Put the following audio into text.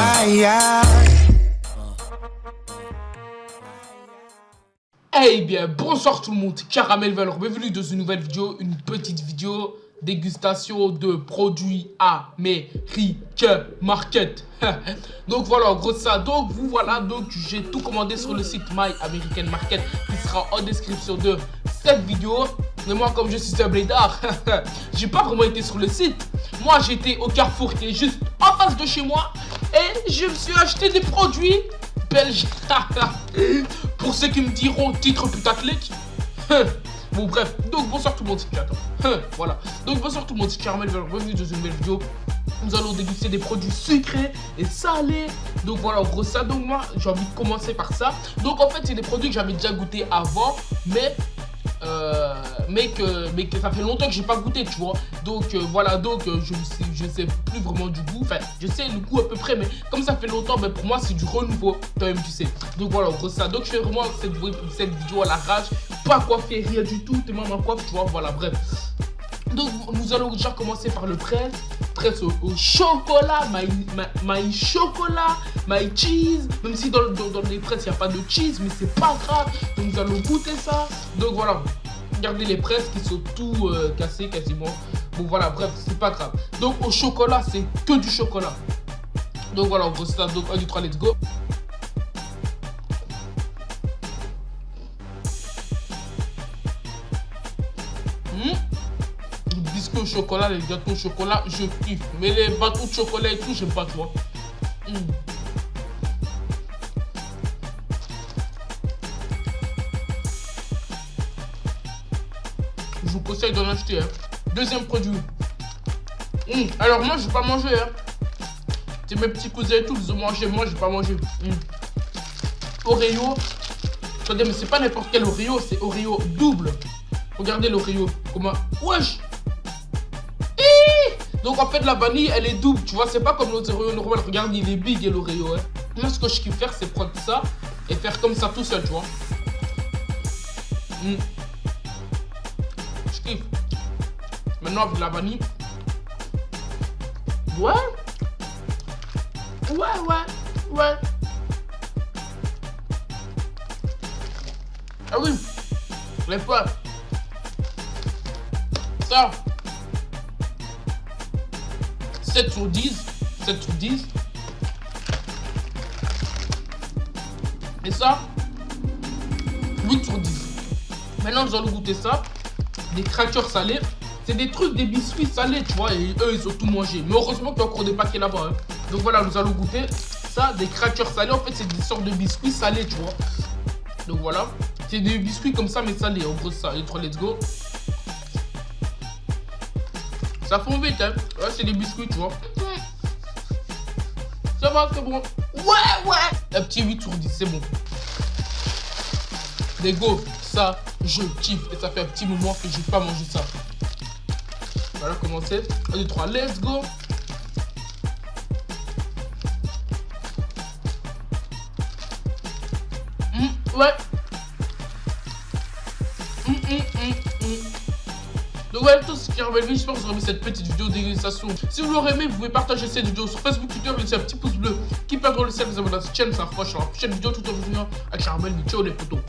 Aïe, aïe. Hey bien, bonsoir tout le monde, Caramel Valor, bienvenue dans une nouvelle vidéo, une petite vidéo dégustation de produits américains market. donc voilà, gros ça. Donc vous voilà, donc j'ai tout commandé sur le site My American Market qui sera en description de cette vidéo. Mais moi comme je suis un blédard, j'ai pas vraiment été sur le site. Moi j'étais au Carrefour qui est juste en face de chez moi et je me suis acheté des produits belges. Pour ceux qui me diront titre putaclic. bon bref, donc bonsoir tout le monde, c'est Voilà, donc bonsoir tout le monde, c'est Caramel, bienvenue dans une nouvelle vidéo. Nous allons déguster des produits sucrés et salés. Donc voilà, en gros ça, donc moi j'ai envie de commencer par ça. Donc en fait c'est des produits que j'avais déjà goûté avant, mais euh, mais, que, mais que ça fait longtemps que j'ai pas goûté, tu vois. Donc euh, voilà, donc euh, je, je sais plus vraiment du goût. Enfin, je sais le goût à peu près, mais comme ça fait longtemps, mais pour moi c'est du renouveau, toi-même tu sais. Donc voilà, gros ça. Donc je fais vraiment cette, cette vidéo à la rage, pas coiffé, rien du tout, même ma coiffe, tu vois. Voilà, bref. Donc nous allons déjà commencer par le presse presse au, chocolat, my, my, chocolat, my cheese. Même si dans, dans, les presses il n'y a pas de cheese, mais c'est pas grave. Donc nous allons goûter ça. Donc voilà, regardez les presses qui sont tout euh, cassées quasiment. Bon voilà, bref, c'est pas grave. Donc au chocolat, c'est que du chocolat. Donc voilà, on gros ça. Donc 1, 2, 3, let's go. au chocolat, les gâteaux au chocolat, je kiffe. Mais les bateaux de chocolat et tout, j'aime pas trop. Hmm. Je vous conseille d'en acheter. Hein. Deuxième produit. Hmm. Alors moi, je vais pas manger. Hein. C'est mes petits cousins et tout, ils ont mangé. Moi, je vais pas manger. Hmm. Oreo. Attendez, mais c'est pas n'importe quel Oreo, c'est Oreo double. Regardez l'Oreo. Comment Wesh donc en fait la vanille elle est double, tu vois, c'est pas comme l'autre Oreo normal, regarde il est big et l'Oreo. Hein. Moi ce que je kiffe faire c'est prendre ça et faire comme ça tout seul, tu vois. Hmm. Kiffe. Maintenant avec la vanille. Ouais. Ouais, ouais, ouais. Ah oui, les potes. Ça. 7 sur 10. 7 sur 10. Et ça, 8 sur 10. Maintenant, nous allons goûter ça. Des crackers salés. C'est des trucs, des biscuits salés, tu vois. Et eux, ils ont tout mangé. Mais heureusement qu'il y a encore des paquets là-bas. Hein. Donc voilà, nous allons goûter ça. Des crackers salés. En fait, c'est des sortes de biscuits salés, tu vois. Donc voilà. C'est des biscuits comme ça, mais salés. En gros, ça. Les 3, let's go. Ça fond vite, hein. Ouais, c'est des biscuits, tu vois. Ça va, c'est bon. Ouais, ouais. Un petit 8 sur 10, c'est bon. Les go, ça, je kiffe. Et ça fait un petit moment que j'ai pas mangé ça. Voilà, commencer. 1, 2, 3, let's go. Mmh, ouais. Mmh, mmh, donc voilà tout ce qui revenu, j'espère que vous aurez aimé cette petite vidéo dégustation. Si vous l'aurez aimé, vous pouvez partager cette vidéo sur Facebook, Twitter, laisser un petit pouce bleu qui perdre le cercle, vous abonner à cette chaîne, ça fera sur la prochaine vidéo tout en venant à Caramel, ciao les photos.